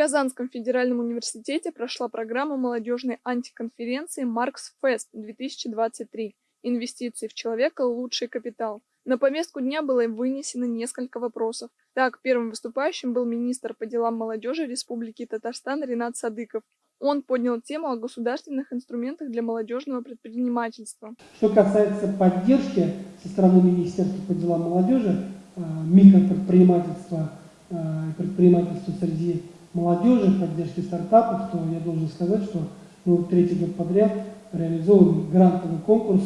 Казанском федеральном университете прошла программа молодежной антиконференции «Маркс Фест-2023. Инвестиции в человека – лучший капитал». На повестку дня было вынесено несколько вопросов. Так, первым выступающим был министр по делам молодежи Республики Татарстан Ренат Садыков. Он поднял тему о государственных инструментах для молодежного предпринимательства. Что касается поддержки со стороны Министерства по делам молодежи, э, микропредпринимательства, э, предпринимательства среди молодежи, поддержки стартапов, то я должен сказать, что мы третий год подряд реализовываем грантовый конкурс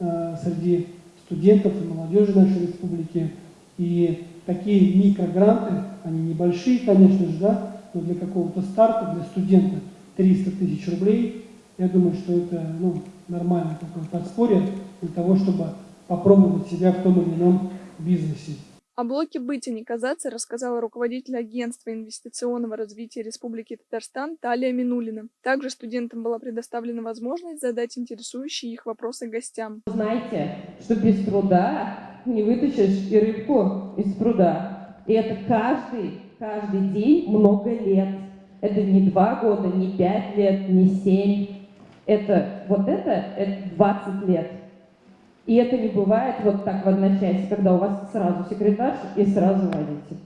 э, среди студентов и молодежи нашей республики. И такие микрогранты, они небольшие, конечно же, да, но для какого-то старта, для студента 300 тысяч рублей, я думаю, что это ну, нормальное такое подспорье для того, чтобы попробовать себя в том или ином бизнесе. О блоке «Быть и не казаться» рассказала руководитель агентства инвестиционного развития Республики Татарстан Талия Минулина. Также студентам была предоставлена возможность задать интересующие их вопросы гостям. Знаете, что без труда не вытащишь и рыбку из пруда. И это каждый, каждый день много лет. Это не два года, не пять лет, не семь. Это вот это, это 20 лет. И это не бывает вот так в одночасье, когда у вас сразу секретарь и сразу водитель.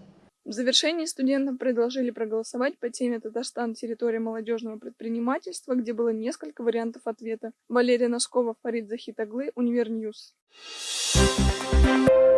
В завершении студентам предложили проголосовать по теме «Татарстан. Территория молодежного предпринимательства», где было несколько вариантов ответа. Валерия Носкова, Фарид Захитаглы, Универ News. Thank.